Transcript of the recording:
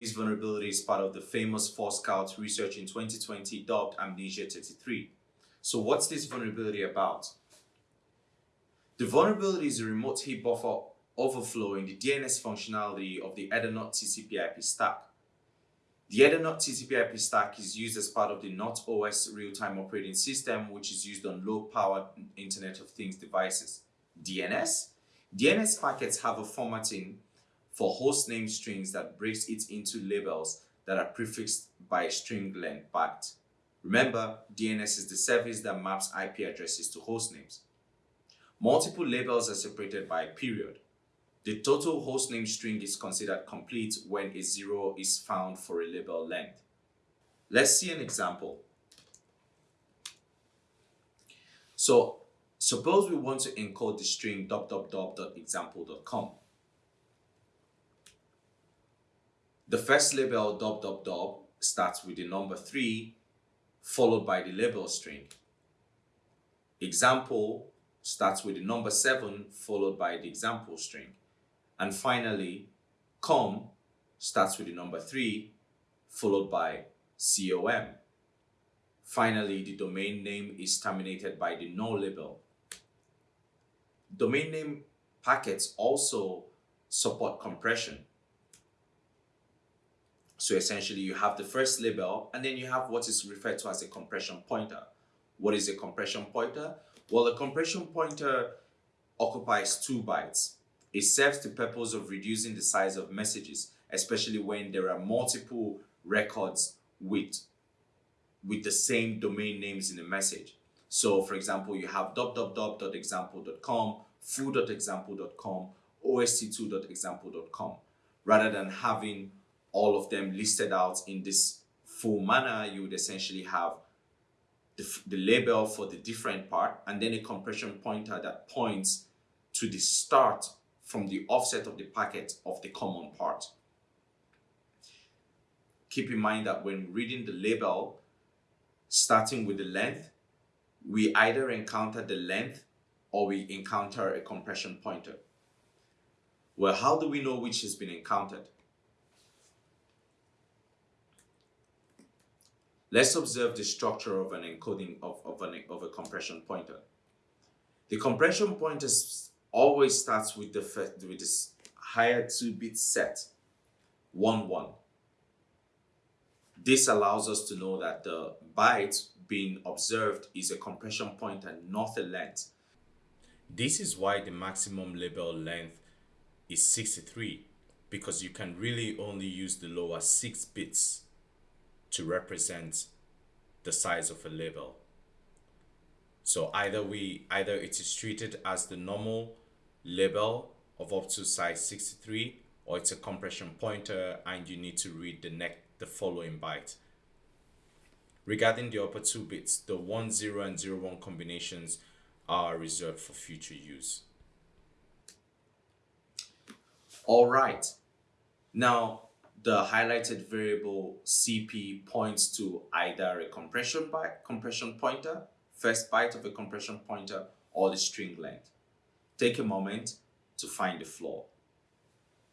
This vulnerability is part of the famous Forescout research in 2020 dubbed Amnesia 33. So what's this vulnerability about? The vulnerability is a remote heap buffer overflow in the DNS functionality of the Ethernut TCP/IP stack. The Ethernut TCP/IP stack is used as part of the Nut/OS real-time operating system, which is used on low-powered Internet of Things devices. DNS? DNS packets have a formatting for hostname strings that breaks it into labels that are prefixed by string length byte. Remember, DNS is the service that maps IP addresses to hostnames. Multiple labels are separated by a period. The total hostname string is considered complete when a zero is found for a label length. Let's see an example. So suppose we want to encode the string www.example.com. The first label www starts with the number 3 followed by the label string. Example starts with the number 7 followed by the example string. And finally, com starts with the number 3 followed by com. Finally, the domain name is terminated by the no label. Domain name packets also support compression. So essentially you have the first label and then you have what is referred to as a compression pointer. What is a compression pointer? Well, a compression pointer occupies two bytes. It serves the purpose of reducing the size of messages, especially when there are multiple records with, with the same domain names in the message. So for example, you have www.example.com, foo.example.com, ost2.example.com, rather than having all of them listed out in this full manner, you would essentially have the, the label for the different part and then a compression pointer that points to the start from the offset of the packet of the common part. Keep in mind that when reading the label, starting with the length, we either encounter the length or we encounter a compression pointer. Well, how do we know which has been encountered? Let's observe the structure of an encoding of, of, an, of a compression pointer. The compression pointer always starts with the first, with this higher two-bit set, 1, 1. This allows us to know that the byte being observed is a compression pointer, not a length. This is why the maximum label length is 63 because you can really only use the lower 6 bits to represent the size of a label. So either we either it is treated as the normal label of up to size 63 or it's a compression pointer and you need to read the next the following byte. Regarding the upper two bits, the 1, 0 and 0, 1 combinations are reserved for future use. All right. Now, the highlighted variable CP points to either a compression byte, compression pointer, first byte of a compression pointer, or the string length. Take a moment to find the flaw.